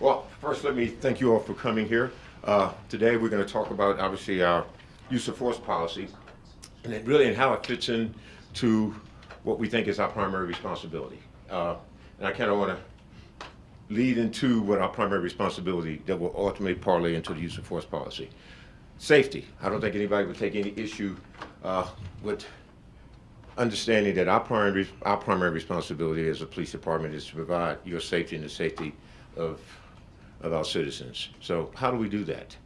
Well, first, let me thank you all for coming here. Uh, today, we're going to talk about, obviously, our use of force policy, and really and how it fits in to what we think is our primary responsibility. Uh, and I kind of want to lead into what our primary responsibility that will ultimately parlay into the use of force policy. Safety. I don't think anybody would take any issue uh, with understanding that our primary, our primary responsibility as a police department is to provide your safety and the safety of, of our citizens. So how do we do that?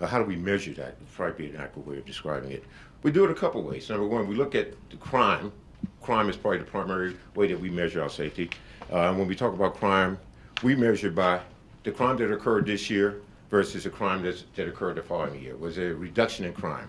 Uh, how do we measure that? It'd probably be an accurate way of describing it. We do it a couple ways. Number one, we look at the crime. Crime is probably the primary way that we measure our safety. Uh, and when we talk about crime, we measure by the crime that occurred this year versus the crime that's, that occurred the following year. Was there a reduction in crime?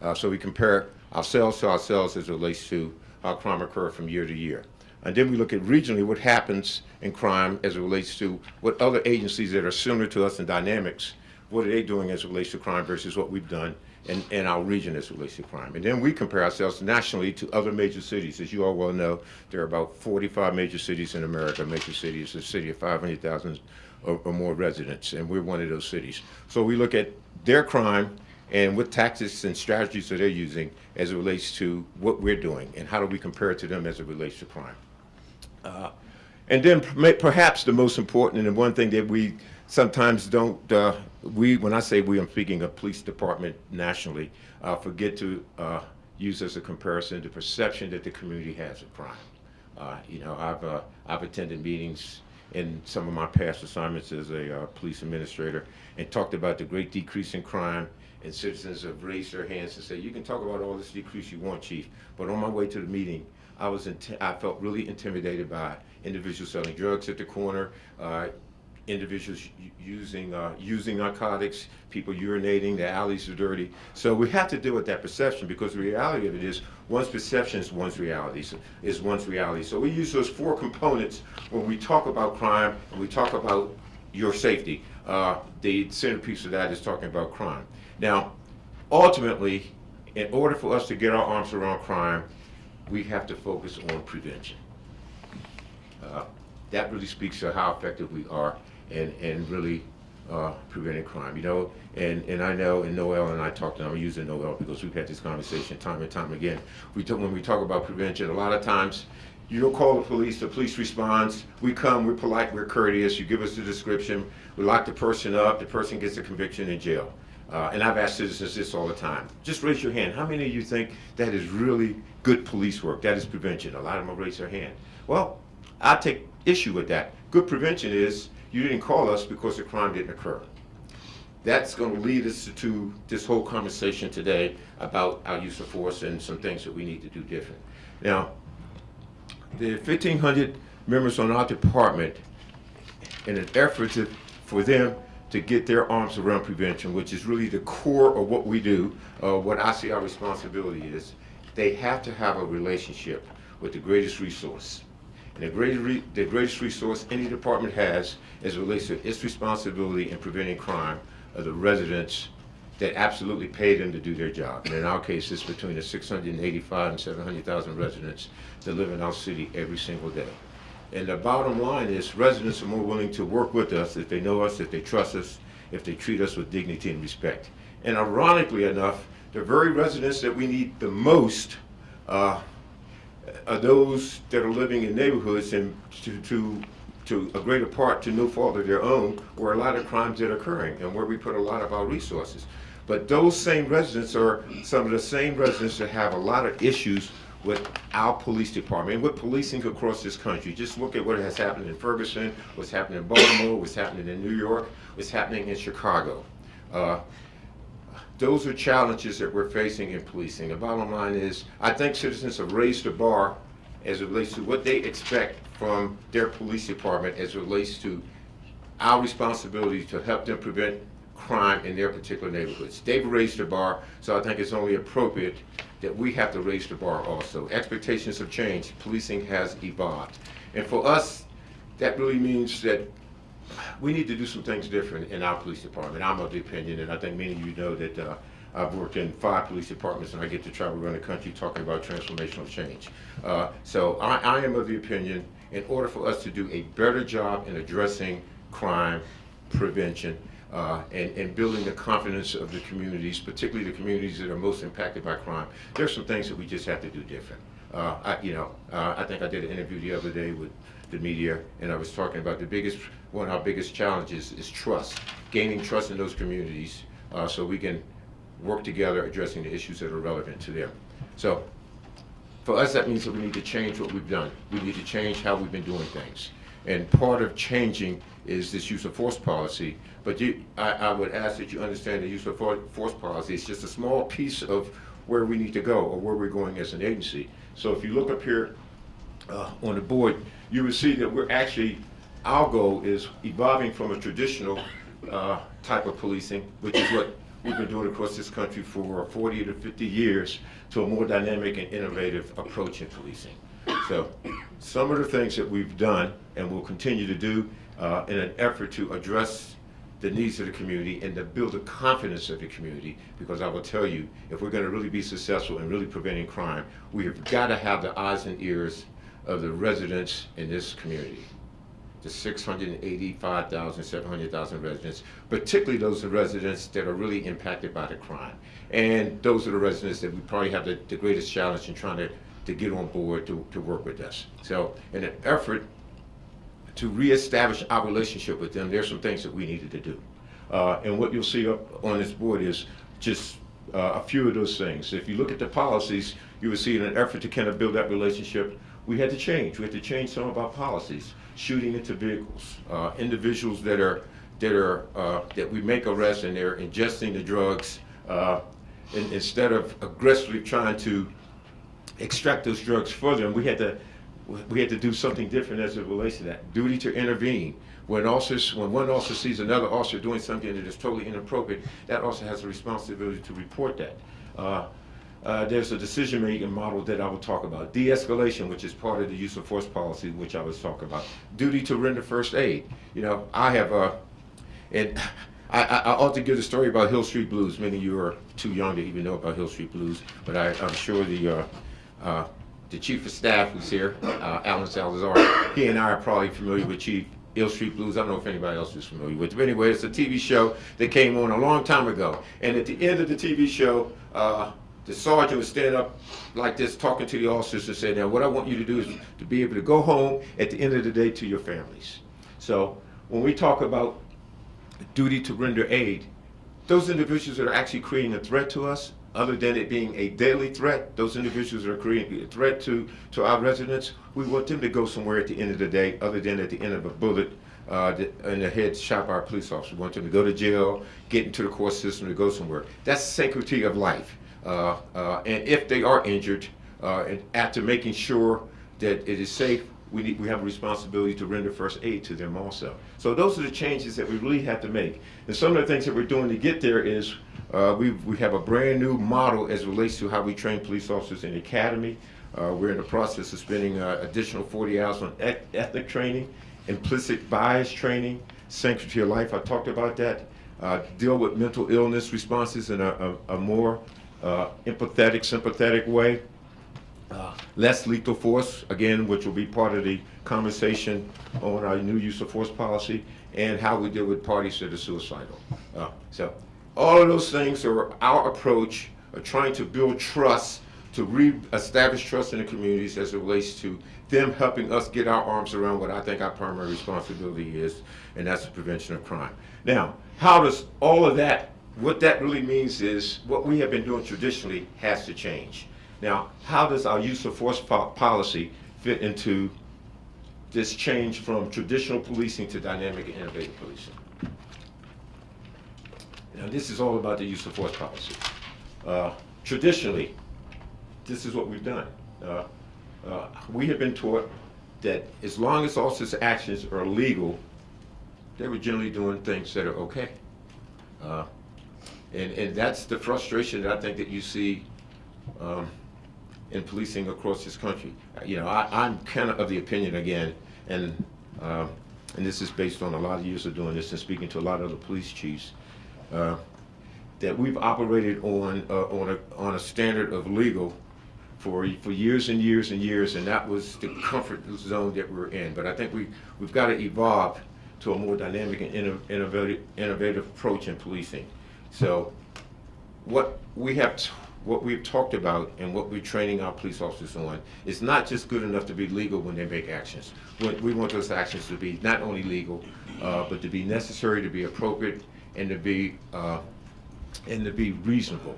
Uh, so we compare ourselves to ourselves as it relates to how crime occurred from year to year. And then we look at regionally what happens in crime as it relates to what other agencies that are similar to us in dynamics, what are they doing as it relates to crime versus what we've done in, in our region as it relates to crime. And then we compare ourselves nationally to other major cities. As you all well know, there are about 45 major cities in America. Major cities, is a city of 500,000 or, or more residents, and we're one of those cities. So we look at their crime and what tactics and strategies are they using as it relates to what we're doing and how do we compare it to them as it relates to crime. Uh, and then perhaps the most important and the one thing that we sometimes don't, uh, we, when I say we, I'm speaking of police department nationally, uh, forget to uh, use as a comparison the perception that the community has of crime. Uh, you know, I've, uh, I've attended meetings in some of my past assignments as a police administrator and talked about the great decrease in crime and citizens have raised their hands and said, you can talk about all this decrease you want, chief, but on my way to the meeting, I was I felt really intimidated by individuals selling drugs at the corner, uh, individuals using uh, using narcotics, people urinating, the alleys are dirty. So we have to deal with that perception because the reality of it is one's perception is one's reality, so, is one's reality. So we use those four components when we talk about crime and we talk about your safety. Uh, the centerpiece of that is talking about crime. Now, ultimately, in order for us to get our arms around crime, we have to focus on prevention. Uh, that really speaks to how effective we are in, in really uh, preventing crime. You know, and, and I know, and Noel and I talked, and I'm using Noel because we've had this conversation time and time again. We talk, when we talk about prevention, a lot of times you don't call the police, the police responds, we come, we're polite, we're courteous, you give us the description, we lock the person up, the person gets a conviction in jail. Uh, and I've asked citizens this all the time. Just raise your hand. How many of you think that is really good police work? That is prevention. A lot of them raise their hand. Well, I take issue with that. Good prevention is you didn't call us because the crime didn't occur. That's going to lead us to this whole conversation today about our use of force and some things that we need to do different. Now, the 1,500 members on our department, in an effort to, for them to get their arms around prevention, which is really the core of what we do, uh, what I see our responsibility is, they have to have a relationship with the greatest resource. And the greatest, re the greatest resource any department has is relates to its responsibility in preventing crime of the residents that absolutely pay them to do their job. And in our case, it's between the 685 and 700,000 residents that live in our city every single day. And the bottom line is residents are more willing to work with us if they know us, if they trust us, if they treat us with dignity and respect. And ironically enough, the very residents that we need the most uh, are those that are living in neighborhoods and to, to, to a greater part to no fault of their own where a lot of crimes are occurring and where we put a lot of our resources. But those same residents are some of the same residents that have a lot of issues with our police department and with policing across this country. Just look at what has happened in Ferguson, what's happening in Baltimore, what's happening in New York, what's happening in Chicago. Uh, those are challenges that we're facing in policing. The bottom line is, I think citizens have raised the bar as it relates to what they expect from their police department as it relates to our responsibility to help them prevent crime in their particular neighborhoods. They've raised the bar, so I think it's only appropriate that we have to raise the bar also. Expectations have changed. Policing has evolved. And for us, that really means that we need to do some things different in our police department. I'm of the opinion, and I think many of you know that uh, I've worked in five police departments and I get to travel around the country talking about transformational change. Uh, so I, I am of the opinion, in order for us to do a better job in addressing crime prevention, uh, and, and building the confidence of the communities, particularly the communities that are most impacted by crime. There's some things that we just have to do different. Uh, I, you know, uh, I think I did an interview the other day with the media, and I was talking about the biggest, one of our biggest challenges is trust, gaining trust in those communities, uh, so we can work together addressing the issues that are relevant to them. So, for us, that means that we need to change what we've done. We need to change how we've been doing things. And part of changing is this use of force policy. But you, I, I would ask that you understand the use of for- force policy is just a small piece of where we need to go or where we're going as an agency. So if you look up here uh, on the board, you will see that we're actually, our goal is evolving from a traditional uh, type of policing, which is what we've been doing across this country for 40 to 50 years, to a more dynamic and innovative approach in policing. So some of the things that we've done and will continue to do uh, in an effort to address the needs of the community and to build the confidence of the community. Because I will tell you, if we're going to really be successful in really preventing crime, we have got to have the eyes and ears of the residents in this community. The 685,000, 700,000 residents, particularly those residents that are really impacted by the crime. And those are the residents that we probably have the, the greatest challenge in trying to, to get on board to, to work with us. So in an effort to reestablish our relationship with them, there's some things that we needed to do. Uh, and what you'll see up on this board is just uh, a few of those things. If you look at the policies, you will see in an effort to kind of build that relationship, we had to change. We had to change some of our policies. Shooting into vehicles, uh, individuals that are that are uh, that we make arrests and they're ingesting the drugs, uh, instead of aggressively trying to extract those drugs further, them, we had to we had to do something different as it relates to that. Duty to intervene. When officers, when one officer sees another officer doing something that is totally inappropriate, that officer has a responsibility to report that. Uh, uh, there's a decision-making model that I will talk about. De-escalation, which is part of the use of force policy, which I was talking about. Duty to render first aid. You know, I have a, and I, I, ought to give the story about Hill Street Blues. Many of you are too young to even know about Hill Street Blues, but I, I'm sure the uh, uh, the chief of staff who's here, uh, Alan Salazar, he and I are probably familiar with Chief Ill Street Blues. I don't know if anybody else is familiar with it. But anyway, it's a TV show that came on a long time ago. And at the end of the TV show, uh, the sergeant would stand up like this talking to the officers and say, now what I want you to do is to be able to go home at the end of the day to your families. So when we talk about duty to render aid, those individuals that are actually creating a threat to us, other than it being a daily threat, those individuals are creating a threat to, to our residents, we want them to go somewhere at the end of the day, other than at the end of a bullet uh, in the head shot by a police officer. We want them to go to jail, get into the court system, to go somewhere. That's sanctity of life. Uh, uh, and if they are injured, uh, and after making sure that it is safe, we, need, we have a responsibility to render first aid to them also. So those are the changes that we really have to make. And some of the things that we're doing to get there is uh, we, we have a brand new model as relates to how we train police officers in the academy. Uh, we're in the process of spending uh, additional 40 hours on eth ethnic training, implicit bias training, sanctity of life, I talked about that. Uh, deal with mental illness responses in a, a, a more uh, empathetic, sympathetic way. Uh, less lethal force, again, which will be part of the conversation on our new use of force policy, and how we deal with parties that are suicidal. So all of those things are our approach of trying to build trust, to re-establish trust in the communities as it relates to them helping us get our arms around what I think our primary responsibility is, and that's the prevention of crime. Now, how does all of that, what that really means is what we have been doing traditionally has to change. Now, how does our use of force po policy fit into this change from traditional policing to dynamic and innovative policing? Now, this is all about the use of force policy. Uh, traditionally, this is what we've done. Uh, uh, we have been taught that as long as officers' actions are legal, they were generally doing things that are okay. Uh, and, and that's the frustration that I think that you see um, in policing across this country. You know, I, am kind of of the opinion again, and um, and this is based on a lot of years of doing this and speaking to a lot of the police chiefs, uh, that we've operated on uh, on a on a standard of legal for for years and years and years, and that was the comfort zone that we're in. But I think we we've got to evolve to a more dynamic and inno- innovative, innovative approach in policing. So what we have, what we've talked about and what we're training our police officers on is not just good enough to be legal when they make actions. We, we want those actions to be not only legal, uh, but to be necessary, to be appropriate, and to be, uh, and to be reasonable.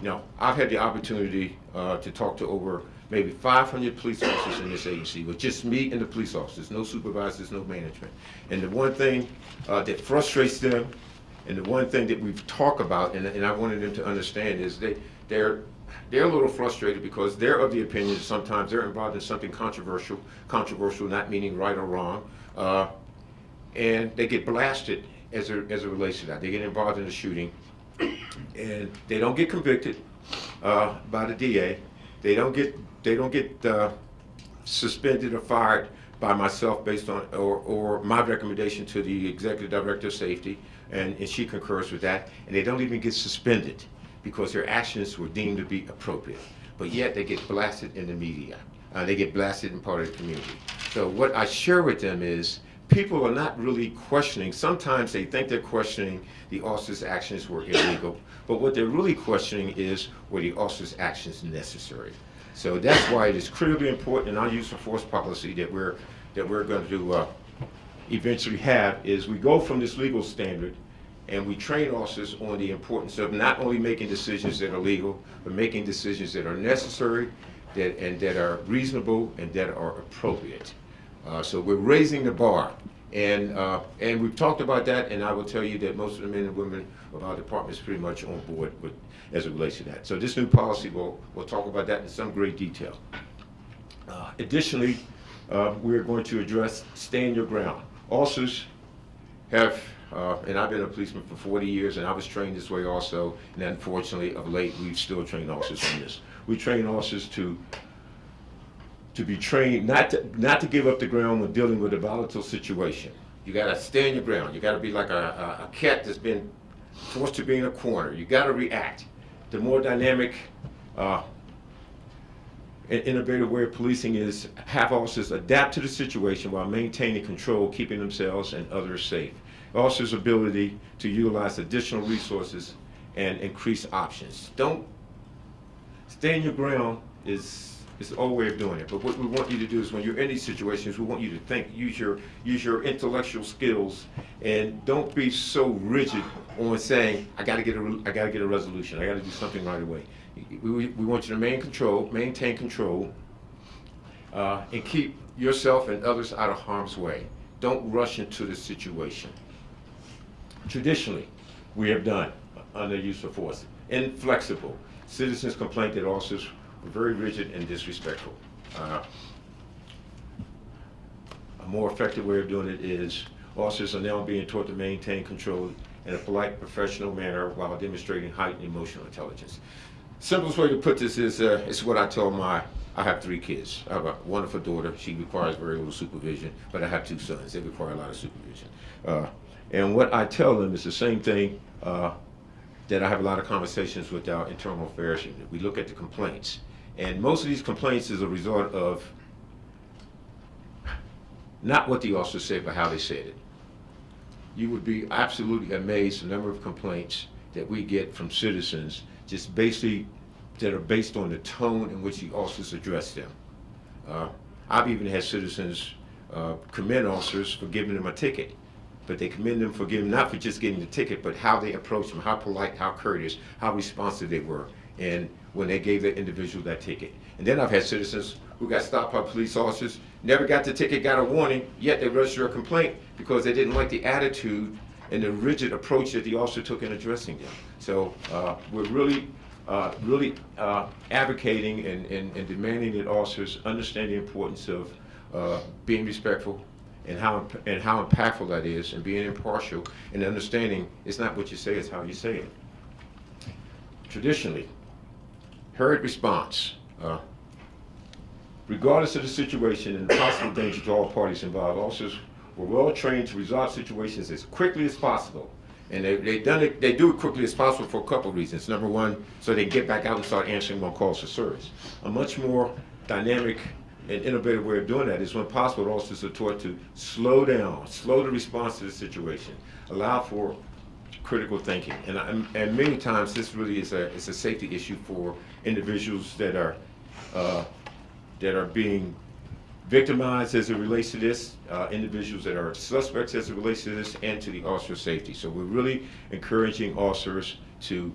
Now, I've had the opportunity uh, to talk to over maybe 500 police officers in this agency, with just me and the police officers, no supervisors, no management. And the one thing uh, that frustrates them, and the one thing that we've talked about, and, and I wanted them to understand, is they, they're, they're a little frustrated because they're of the opinion that sometimes they're involved in something controversial, controversial not meaning right or wrong, uh, and they get blasted as, a, as it relates to that. They get involved in a shooting, and they don't get convicted uh, by the DA. They don't get they don't get uh, suspended or fired by myself based on or, or my recommendation to the executive director of safety, and, and she concurs with that. And they don't even get suspended because their actions were deemed to be appropriate. But yet they get blasted in the media. Uh, they get blasted in part of the community. So what I share with them is people are not really questioning. Sometimes they think they're questioning the officer's actions were illegal, but what they're really questioning is were the officer's actions necessary. So that's why it is critically important in our use of force policy that we're that we're going to uh, eventually have is we go from this legal standard and we train officers on the importance of not only making decisions that are legal, but making decisions that are necessary, that and that are reasonable and that are appropriate. Uh, so we're raising the bar. And, uh, and we've talked about that, and I will tell you that most of the men and women of our department is pretty much on board with, as it relates to that. So this new policy, we'll, we'll talk about that in some great detail. Uh, additionally, uh, we're going to address stand your ground. Officers have, uh, and I've been a policeman for 40 years, and I was trained this way also, and unfortunately, of late, we've still trained officers on this. We train officers to to be trained not to not to give up the ground when dealing with a volatile situation. You got to stand your ground. You got to be like a, a, a, cat that's been forced to be in a corner. You got to react. The more dynamic uh, and innovative way of policing is have officers adapt to the situation while maintaining control, keeping themselves and others safe. Officers' ability to utilize additional resources and increase options. Don't stand your ground is it's the old way of doing it. But what we want you to do is when you're in these situations, we want you to think, use your use your intellectual skills, and don't be so rigid on saying, I got to get a I got to get a resolution. I got to do something right away. We, we want you to maintain control, maintain control, uh, and keep yourself and others out of harm's way. Don't rush into the situation. Traditionally, we have done under use of force. Inflexible. Citizens complain that officers very rigid and disrespectful. Uh, a more effective way of doing it is officers are now being taught to maintain control in a polite, professional manner while demonstrating heightened emotional intelligence. Simplest way to put this is, uh, is what I tell my, I have three kids. I have a wonderful daughter. She requires very little supervision, but I have two sons. They require a lot of supervision. Uh, and what I tell them is the same thing uh, that I have a lot of conversations with our internal affairs unit. We look at the complaints. And most of these complaints is a result of not what the officer said, but how they said it. You would be absolutely amazed the number of complaints that we get from citizens just basically that are based on the tone in which the officers address them. Uh, I've even had citizens uh, commend officers for giving them a ticket, but they commend them for giving, not for just getting the ticket, but how they approached them, how polite, how courteous, how responsive they were. And when they gave that individual that ticket. And then I've had citizens who got stopped by police officers, never got the ticket, got a warning, yet they registered a complaint because they didn't like the attitude and the rigid approach that the officer took in addressing them. So uh, we're really, uh, really uh, advocating and, and, and, demanding that officers understand the importance of uh, being respectful and how, and how impactful that is and being impartial and understanding it's not what you say, it's how you say it. Traditionally, Hurried response. Uh, regardless of the situation and the possible danger to all parties involved, officers were well trained to resolve situations as quickly as possible. And they, they, done it, they do it quickly as possible for a couple of reasons. Number one, so they get back out and start answering more calls for service. A much more dynamic an innovative way of doing that is when possible, officers are taught to slow down, slow the response to the situation, allow for critical thinking. And, and many times, this really is a, is a safety issue for individuals that are, uh, that are being victimized as it relates to this, uh, individuals that are suspects as it relates to this, and to the officer safety. So we're really encouraging officers to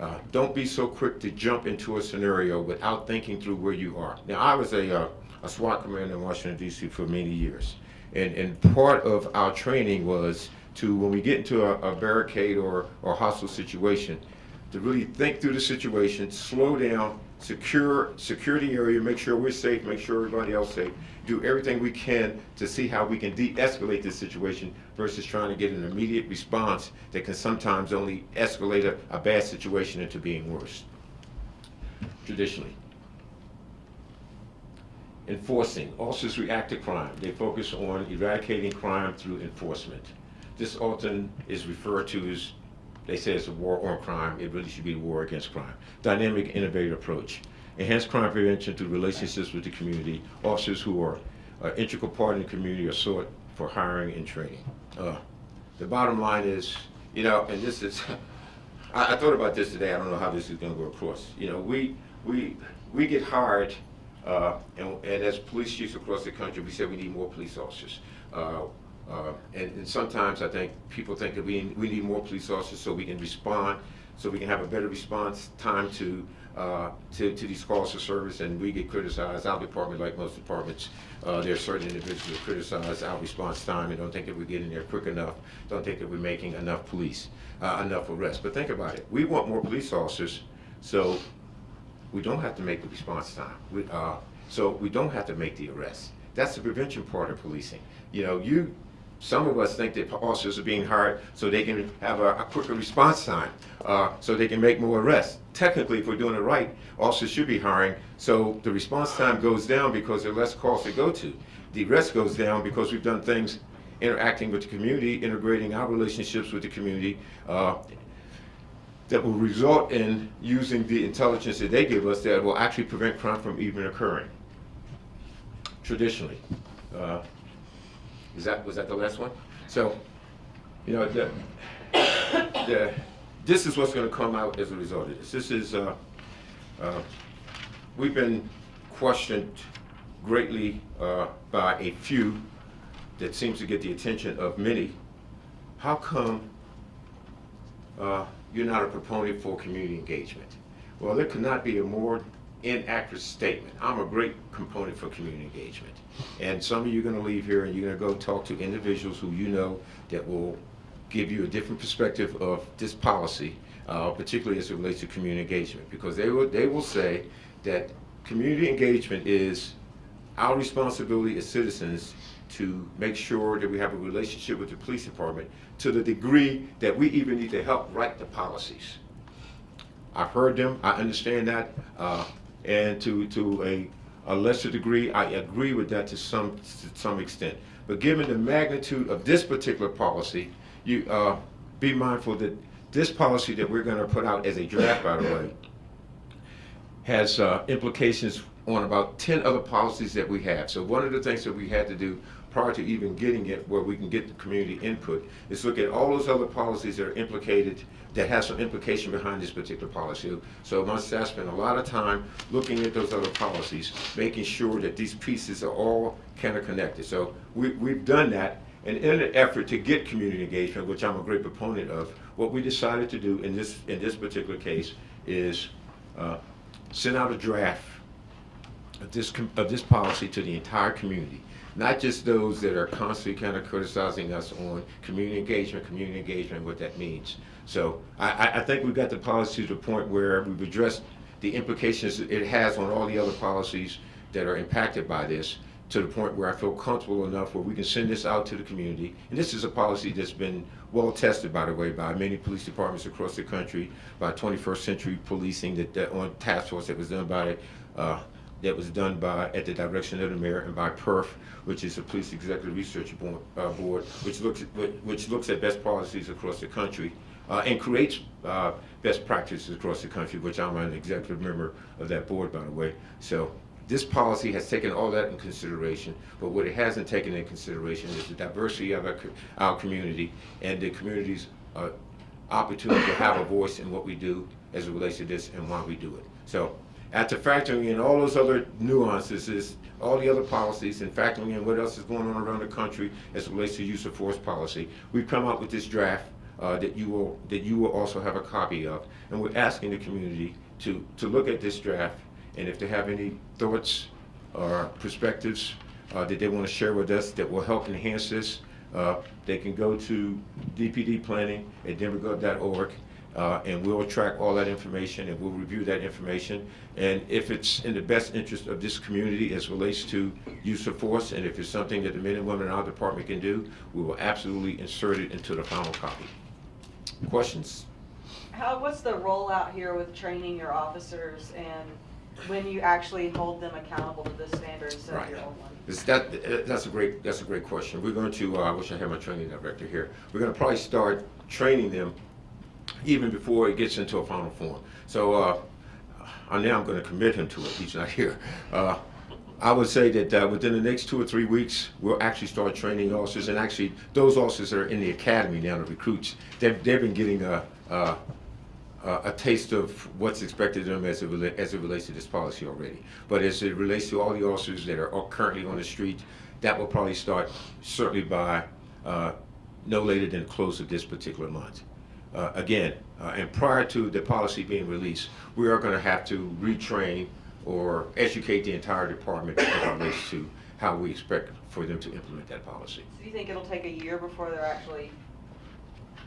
uh, don't be so quick to jump into a scenario without thinking through where you are. Now, I was a, uh, a SWAT commander in Washington, D.C. for many years. And, and part of our training was to, when we get into a, a barricade or, or hostile situation, to really think through the situation, slow down, secure, secure the area, make sure we're safe, make sure everybody else is safe, do everything we can to see how we can de-escalate this situation versus trying to get an immediate response that can sometimes only escalate a, a bad situation into being worse, traditionally. Enforcing. Officers react to crime. They focus on eradicating crime through enforcement. This often is referred to as, they say it's a war on crime. It really should be a war against crime. Dynamic, innovative approach. Enhance crime prevention through relationships with the community. Officers who are an integral part in the community are sought for hiring and training. Uh, the bottom line is, you know, and this is, I, I thought about this today. I don't know how this is going to go across. You know, we we we get hired, uh, and, and as police chiefs across the country, we said we need more police officers. Uh, uh, and, and sometimes I think people think that we, we need more police officers so we can respond, so we can have a better response time to, uh, to, to these calls for service, and we get criticized. Our department, like most departments, uh, there are certain individuals that criticize our response time and don't think that we're getting there quick enough, don't think that we're making enough police, uh, enough arrests. But think about it. We want more police officers, so we don't have to make the response time. We, uh, so we don't have to make the arrests. That's the prevention part of policing. You know, you, some of us think that officers are being hired so they can have a, a quicker response time, uh, so they can make more arrests. Technically, if we're doing it right, officers should be hiring so the response time goes down because there are less calls to go to. The arrest goes down because we've done things interacting with the community, integrating our relationships with the community, uh, that will result in using the intelligence that they give us that will actually prevent crime from even occurring. Traditionally. Uh, is that, was that the last one? So, you know, the, the, this is what's gonna come out as a result of this. This is, uh, uh, we've been questioned greatly uh, by a few that seems to get the attention of many. How come uh, you're not a proponent for community engagement. Well, there could not be a more inaccurate statement. I'm a great component for community engagement. And some of you are going to leave here and you're going to go talk to individuals who you know that will give you a different perspective of this policy, uh, particularly as it relates to community engagement. Because they will, they will say that community engagement is our responsibility as citizens to make sure that we have a relationship with the police department to the degree that we even need to help write the policies. I've heard them, I understand that, uh, and to, to a, a lesser degree, I agree with that to some, to some extent. But given the magnitude of this particular policy, you uh, be mindful that this policy that we're going to put out as a draft, by the way, has uh, implications on about 10 other policies that we have. So one of the things that we had to do prior to even getting it where we can get the community input is look at all those other policies that are implicated that have some implication behind this particular policy. So my staff spent a lot of time looking at those other policies, making sure that these pieces are all kind of connected. So we, we've done that and in an effort to get community engagement, which I'm a great proponent of, what we decided to do in this, in this particular case is uh, send out a draft of this, of this policy to the entire community. Not just those that are constantly kind of criticizing us on community engagement, community engagement, what that means. So I, I think we've got the policy to the point where we've addressed the implications it has on all the other policies that are impacted by this to the point where I feel comfortable enough where we can send this out to the community. And this is a policy that's been well tested, by the way, by many police departments across the country, by 21st Century Policing, that, that on task force that was done by uh, that was done by, at the direction of the mayor and by PERF, which is a police executive research board, uh, board which looks at, which looks at best policies across the country uh, and creates uh, best practices across the country, which I'm an executive member of that board, by the way. So this policy has taken all that in consideration, but what it hasn't taken in consideration is the diversity of our, our community and the community's uh, opportunity to have a voice in what we do as it relates to this and why we do it. So after factoring in all those other nuances, is all the other policies and factoring in what else is going on around the country as it relates to use of force policy, we've come up with this draft uh, that you will that you will also have a copy of, and we're asking the community to to look at this draft, and if they have any thoughts or perspectives uh, that they want to share with us that will help enhance this, uh, they can go to DPD Planning at denvergov.org, uh, and we'll track all that information and we'll review that information. And if it's in the best interest of this community as relates to use of force, and if it's something that the men and women in our department can do, we will absolutely insert it into the final copy. Questions? How, what's the rollout here with training your officers and when you actually hold them accountable to the standards of Right. your own one? Is that, that's a great, that's a great question. We're going to, uh, I wish I had my training director here. We're gonna probably start training them even before it gets into a final form. So, uh, I now I'm gonna commit him to it, he's not here. Uh, I would say that, uh, within the next two or three weeks, we'll actually start training officers, and actually, those officers that are in the academy now, the recruits, they've, they've been getting a, a, a taste of what's expected of them as it, as it relates to this policy already. But as it relates to all the officers that are are currently on the street, that will probably start certainly by uh, no later than the close of this particular month. Uh, Again, uh, and prior to the policy being released, we are going to have to retrain or educate the entire department as it relates to how we expect for them to implement that policy. So do you think it'll take a year before they're actually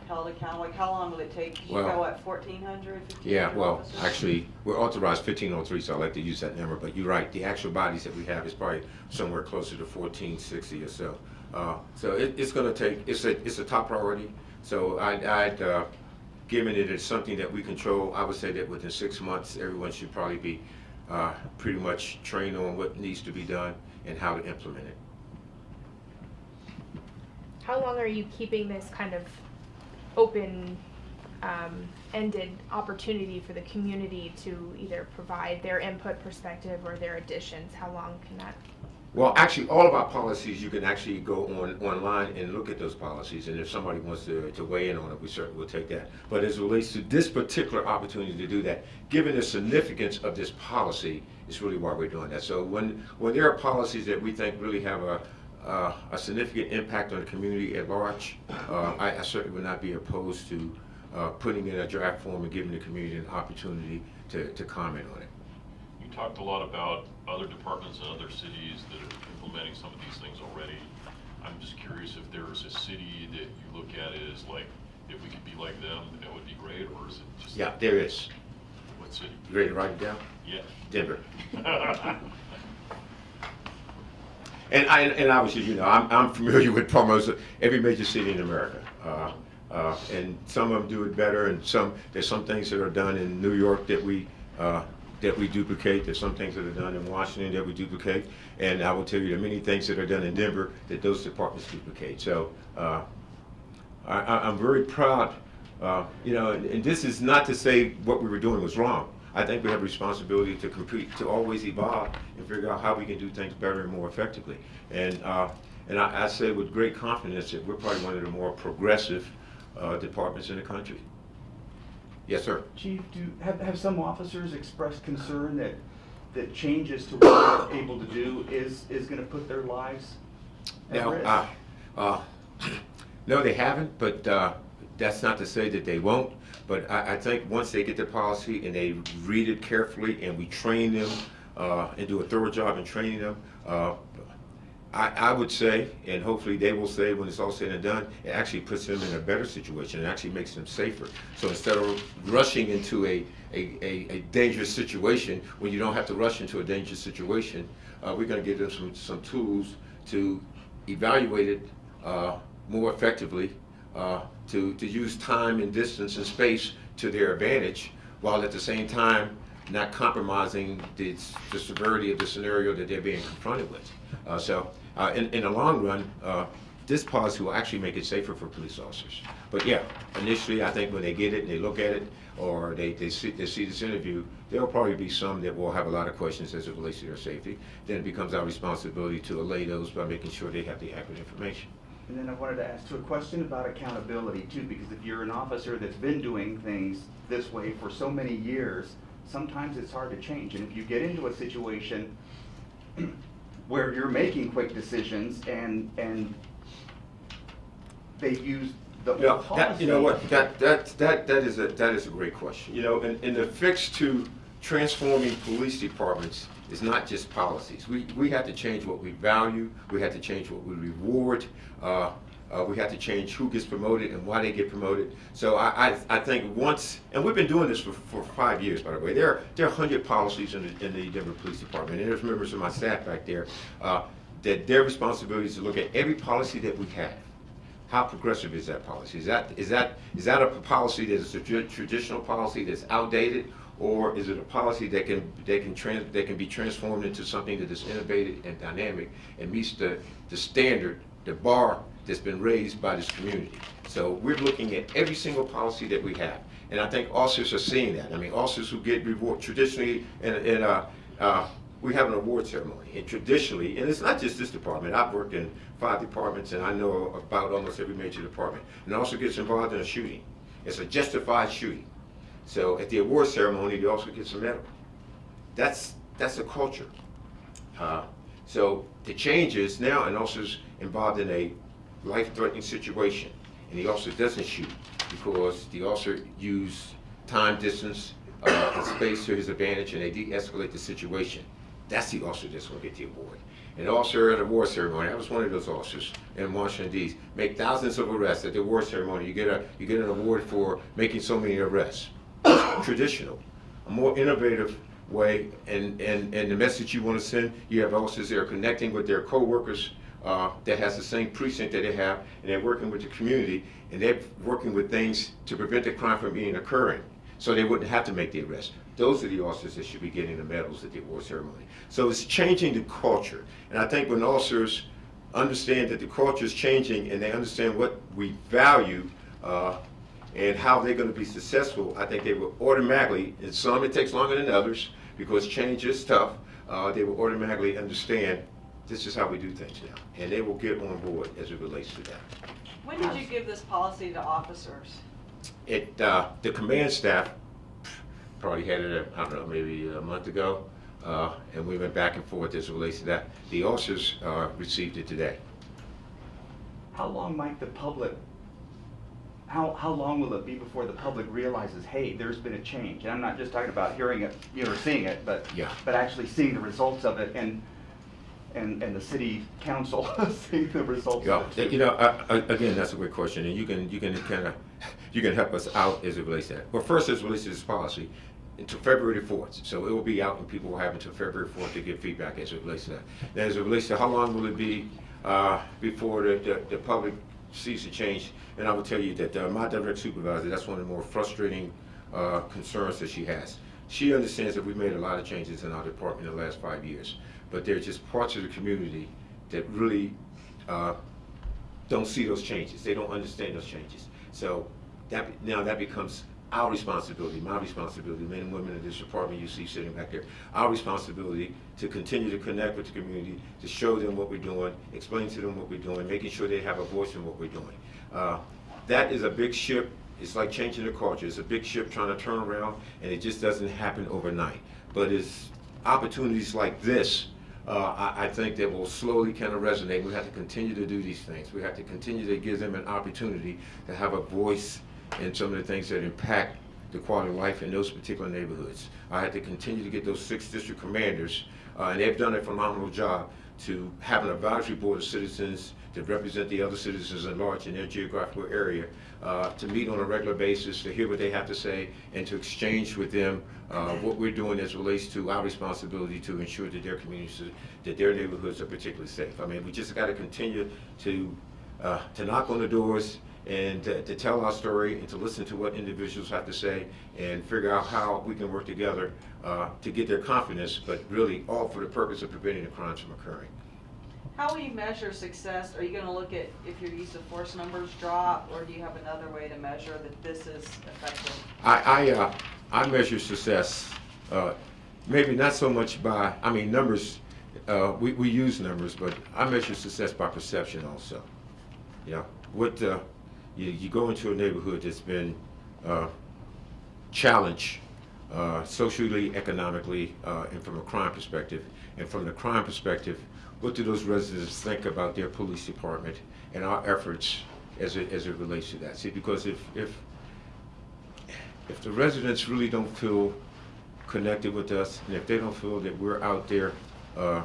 held accountable? Like, how long will it take? You Well- got what, 1,400, Yeah, well, officers? actually, we're authorized fifteen oh three, so I like to use that number, but you're right, the actual bodies that we have is probably somewhere closer to fourteen sixty or so. Uh, so it, it's gonna take, it's a, it's a top priority, so I, I'd, uh, given it is something that we control, I would say that within six months, everyone should probably be, uh, pretty much trained on what needs to be done and how to implement it. How long are you keeping this kind of open um, ended opportunity for the community to either provide their input perspective or their additions? How long can that? Well, actually, all of our policies, you can actually go on, online and look at those policies, and if somebody wants to, to weigh in on it, we certainly will take that. But as relates to this particular opportunity to do that, given the significance of this policy, it's really why we're doing that. So when, when there are policies that we think really have a, uh, a significant impact on the community at large, uh, I, I certainly would not be opposed to, uh, putting in a draft form and giving the community an opportunity to, to comment on it. You talked a lot about other departments and other cities that are implementing some of these things already. I'm just curious if there's a city that you look at as like, if we could be like them, that would be great, or is it just? Yeah, there is. What city? You ready to write it down? Yeah. Denver. And I, and obviously, you know, I'm, I'm familiar with almost every major city in America. Uh, uh, and some of them do it better, and some, there's some things that are done in New York that we, uh, that we duplicate. There's some things that are done in Washington that we duplicate. And I will tell you, there are many things that are done in Denver that those departments duplicate. So, uh, I, I'm very proud, uh, you know, and, and this is not to say what we were doing was wrong. I think we have a responsibility to compete, to always evolve and figure out how we can do things better and more effectively. And, uh, and I, I say with great confidence that we're probably one of the more progressive, uh, departments in the country. Yes, sir. Chief, do, have, have some officers expressed concern that, that changes to what they're able to do is, is gonna put their lives at Now, risk? uh, uh, no, they haven't, but uh, that's not to say that they won't. But I, I think once they get the policy and they read it carefully and we train them uh, and do a thorough job in training them, uh, I, I would say, and hopefully they will say when it's all said and done, it actually puts them in a better situation. It actually makes them safer. So instead of rushing into a, a, a, a dangerous situation, when you don't have to rush into a dangerous situation, uh, we're going to give them some, some tools to evaluate it uh, more effectively, uh, to, to use time and distance and space to their advantage, while at the same time not compromising the, the severity of the scenario that they're being confronted with. Uh, so, uh, in, in the long run, uh, this policy will actually make it safer for police officers. But yeah, initially, I think when they get it and they look at it, or they, they see, they see this interview, there'll probably be some that will have a lot of questions as it relates to their safety. Then it becomes our responsibility to allay those by making sure they have the accurate information. And then I wanted to ask you a question about accountability too, because if you're an officer that's been doing things this way for so many years, sometimes it's hard to change. And if you get into a situation where you're making quick decisions and, and they use the old that, policy. you know what, that, that, that, that is a, that is a great question. You know, and, and the fix to transforming police departments is not just policies. We, we have to change what we value, we have to change what we reward, uh, uh, we have to change who gets promoted and why they get promoted. So I, I, I think once, and we've been doing this for, for five years, by the way. There, are- there are hundred policies in the, in the Denver Police Department, and there's members of my staff back there, uh, that their responsibility is to look at every policy that we have. How progressive is that policy? Is that, is that, is that a policy that is a traditional policy that's outdated? Or is it a policy that can, that can trans, that can be transformed into something that is innovative and dynamic and meets the, the standard, the bar that's been raised by this community? So we're looking at every single policy that we have. And I think officers are seeing that. I mean, officers who get reward, traditionally, in, in, uh, uh, we have an award ceremony, and traditionally, and it's not just this department, I've worked in five departments, and I know about almost every major department, and also gets involved in a shooting. It's a justified shooting. So at the award ceremony, you also get some medal. That's, that's a culture. Uh, So the changes now an officer's involved in a life-threatening situation, and the officer doesn't shoot because the officer used time, distance, uh, and space to his advantage, and they de-escalate the situation. That's the officer that's gonna get the award. An officer at a war ceremony, I was one of those officers in Washington D.C., make thousands of arrests at the war ceremony. You get a, you get an award for making so many arrests. Traditional a more innovative way and, and, and the message you want to send, you have officers that are connecting with their coworkers uh, that has the same precinct that they have, and they're working with the community, and they're working with things to prevent the crime from being occurring, so they wouldn't have to make the arrest. Those are the officers that should be getting the medals at the award ceremony. So it's changing the culture, and I think when officers understand that the culture is changing and they understand what we value, uh, and how they're going to be successful, I think they will automatically, and some it takes longer than others because change is tough, uh, they will automatically understand this is how we do things now. And they will get on board as it relates to that. When did you give this policy to officers? It, uh, the command staff probably had it, I don't know, maybe a month ago, uh, and we went back and forth as it relates to that. The officers uh, received it today. How long might the public, how, how long will it be before the public realizes, hey, there's been a change? And I'm not just talking about hearing it, you know, or seeing it, but, Yeah. but actually seeing the results of it and, and, and the city council seeing the results Yeah, you know, I- I- again, that's a great question, and you can, you can kind of, you can help us out as it relates to that. Well, first, as it relates to this policy, until February fourth, so it will be out and people will have until February fourth to give feedback as it relates to that. Now, as it relates to how long will it be uh, before the, the, the public sees the change? And I will tell you that uh, my direct supervisor, that's one of the more frustrating uh, concerns that she has. She understands that we've made a lot of changes in our department in the last five years, but there are just parts of the community that really uh, don't see those changes. They don't understand those changes. So that, now that becomes our responsibility, my responsibility, men and women in this department you see sitting back there, our responsibility to continue to connect with the community, to show them what we're doing, explain to them what we're doing, making sure they have a voice in what we're doing. Uh, That is a big ship. It's like changing the culture. It's a big ship trying to turn around, and it just doesn't happen overnight. But it's opportunities like this uh, I, I think that will slowly kind of resonate. We have to continue to do these things. We have to continue to give them an opportunity to have a voice in some of the things that impact the quality of life in those particular neighborhoods. I had to continue to get those six district commanders, uh, and they've done a phenomenal job to have an advisory board of citizens to represent the other citizens at large in their geographical area, uh, to meet on a regular basis, to hear what they have to say, and to exchange with them uh, what we're doing as relates to our responsibility to ensure that their communities, that their neighborhoods are particularly safe. I mean, we just got to continue to, uh, to knock on the doors and to, to tell our story and to listen to what individuals have to say and figure out how we can work together uh, to get their confidence, but really all for the purpose of preventing the crimes from occurring. How will you measure success? Are you gonna look at if your use of force numbers drop, or do you have another way to measure that this is effective? I, I, uh, I measure success, uh, maybe not so much by, I mean, numbers, uh, we, we use numbers, but I measure success by perception also. You know, what, uh, you, you go into a neighborhood that's been, uh, challenged, uh, socially, economically, uh, and from a crime perspective. And from the crime perspective, what do those residents think about their police department and our efforts as it, as it relates to that? See, because if, if, if the residents really don't feel connected with us, and if they don't feel that we're out there uh,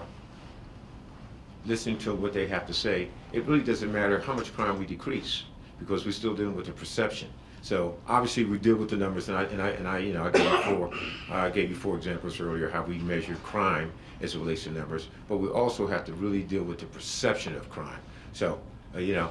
listening to what they have to say, it really doesn't matter how much crime we decrease, because we're still dealing with the perception. So obviously, we deal with the numbers, and I, and I, and I you know, I gave you four, I gave you four examples earlier how we measure crime as it relates to numbers, but we also have to really deal with the perception of crime. So, uh, you know,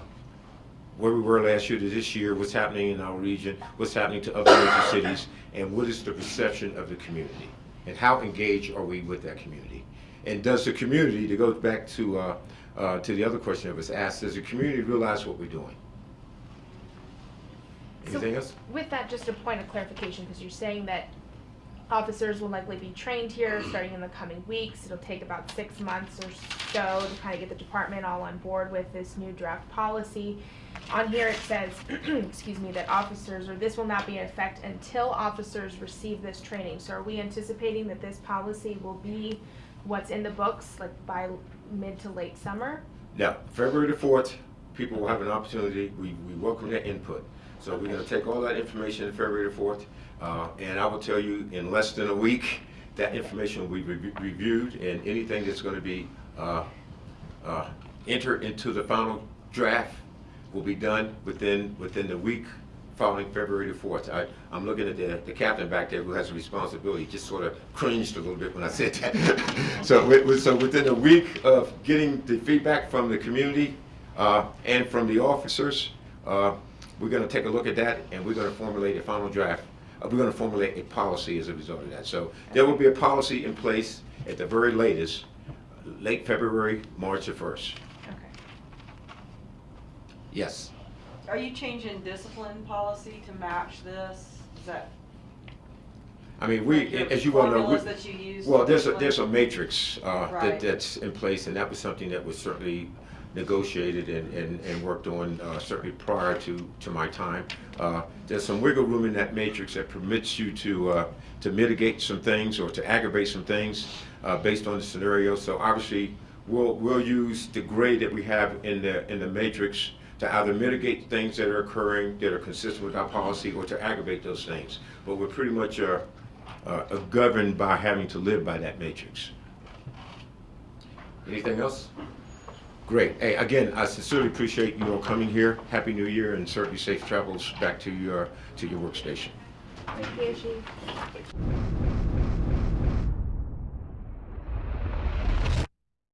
where we were last year to this year, what's happening in our region, what's happening to other major cities, and what is the perception of the community? And how engaged are we with that community? And does the community, to go back to, uh, uh, to the other question that was asked, does the community realize what we're doing? So Anything else? With that, just a point of clarification, because you're saying that officers will likely be trained here starting in the coming weeks. It'll take about six months or so to kind of get the department all on board with this new draft policy. On here, it says, excuse me, that officers, or this will not be in effect until officers receive this training. So are we anticipating that this policy will be what's in the books, like by mid to late summer? Now, February the fourth, people will have an opportunity, we, we welcome their input. So we're gonna take all that information in February the fourth, uh, and I will tell you, in less than a week, that information will be rev- reviewed, and anything that's gonna be, uh, uh, entered into the final draft will be done within, within the week following February the fourth. I, I'm looking at the, the captain back there who has a responsibility, just sort of cringed a little bit when I said that. So, wi- wi- so within a week of getting the feedback from the community, uh, and from the officers, we're gonna take a look at that, and we're gonna formulate a final draft. Uh, we're gonna formulate a policy as a result of that. So there will be a policy in place at the very latest, late February, March the first. Okay. Yes. Are you changing discipline policy to match this? Is that? I mean, we, like your as you well know, we- Formulas that you use? well, there's a, there's a matrix, uh, that, Right. that's in place, and that was something that was certainly negotiated and, and, and worked on, uh, certainly prior to, to my time. Uh, there's some wiggle room in that matrix that permits you to, uh, to mitigate some things or to aggravate some things, uh, based on the scenario. So obviously, we'll, we'll use the grade that we have in the, in the matrix to either mitigate things that are occurring that are consistent with our policy or to aggravate those things. But we're pretty much, uh, uh, governed by having to live by that matrix. Anything else? Great. Hey, again, I sincerely appreciate you all coming here. Happy New Year and certainly safe travels back to your, to your workstation. Thank you.